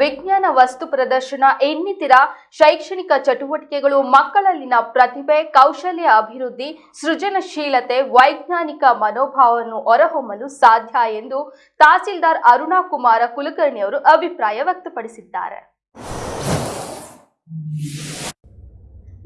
ವಿಜ್ಞಾನ ವಸ್ತು ಪ್ರದರ್ಶನ ಇನ್ನಿತರ ಶೈಕ್ಷಣಿಕ ಚಟುವಟಿಕೆಗಳು ಮಕ್ಕಳಲ್ಲಿನ ಪ್ರತಿಭೆ, ಕೌಶಲ್ಯ ಅಭಿವೃದ್ಧಿ, ಸೃಜನಶೀಲತೆ, ವೈಜ್ಞಾನಿಕ ಮನೋಭಾವವನ್ನು ಹೊರಹೊಮ್ಮಲು ಸಾಧ್ಯ ಎಂದು ತಹಸೀಲ್ದಾರ್ ಅರುಣಾ ಕುಮಾರ ಕುಲಕರ್ಣಿ ಅವರು ಅಭಿಪ್ರಾಯ ವ್ಯಕ್ತಪಡಿಸಿದ್ದಾರೆ.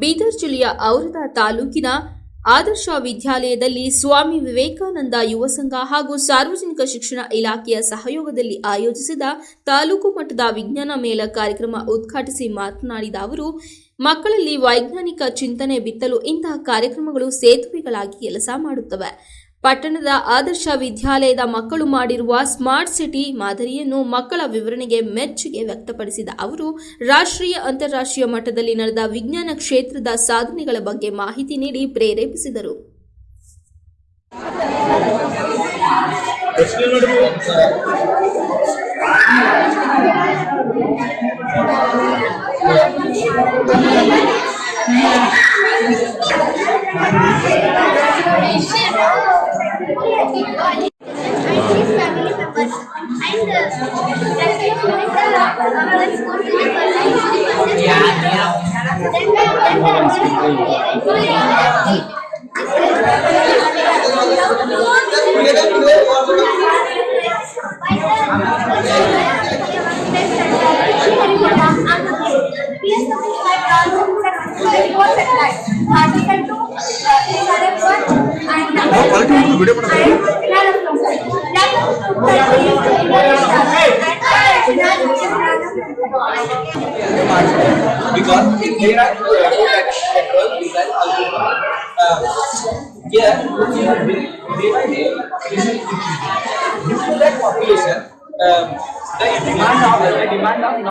ಬೀದರ್ ಜಿಲ್ಲೆಯ ಔರದ ತಾಲೂಕಿನ ಆದರ್ಶ ವಿದ್ಯಾಲಯದಲ್ಲಿ ಸ್ವಾಮಿ ವಿವೇಕಾನಂದ ಯುವ ಸಂಘ ಹಾಗೂ ಸಾರ್ವಜನಿಕ ಶಿಕ್ಷಣ ಇಲಾಖೆಯ ಸಹಯೋಗದಲ್ಲಿ ಆಯೋಜಿಸಿದ ತಾಲೂಕು ಮಟ್ಟದ ವಿಜ್ಞಾನ ಮೇಳ ಕಾರ್ಯಕ್ರಮ ಉದ್ಘಾಟಿಸಿ ಮಾತನಾಡಿದ ಅವರು, ಮಕ್ಕಳಲ್ಲಿ ವೈಜ್ಞಾನಿಕ ಚಿಂತನೆ ಬಿತ್ತಲು ಇಂತಹ ಕಾರ್ಯಕ್ರಮಗಳು ಸೇತುವೆಗಳಾಗಿ ಕೆಲಸ ಮಾಡುತ್ತವೆ. ಪಟ್ಟಣದ ಆದರ್ಶ ವಿದ್ಯಾಲಯದ ಮಕ್ಕಳು ಮಾಡಿರುವ ಸ್ಮಾರ್ಟ್ ಸಿಟಿ ಮಾದರಿಯನ್ನು ಮಕ್ಕಳ ವಿವರಣೆಗೆ ಮೆಚ್ಚುಗೆ ವ್ಯಕ್ತಪಡಿಸಿದ ಅವರು, ರಾಷ್ಟ್ರೀಯ ಅಂತಾರಾಷ್ಟ್ರೀಯ ಮಟ್ಟದಲ್ಲಿ ನಡೆದ ವಿಜ್ಞಾನ ಕ್ಷೇತ್ರದ ಸಾಧನೆಗಳ ಬಗ್ಗೆ ಮಾಹಿತಿ ನೀಡಿ ಪ್ರೇರೇಪಿಸಿದರು. Gracias. Because if there are two network design algorithm, uh, here you have day by day population increase. Due to um, that population, um, the demand of the demand of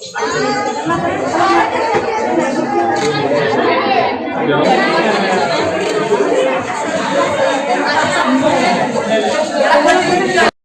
Thank you.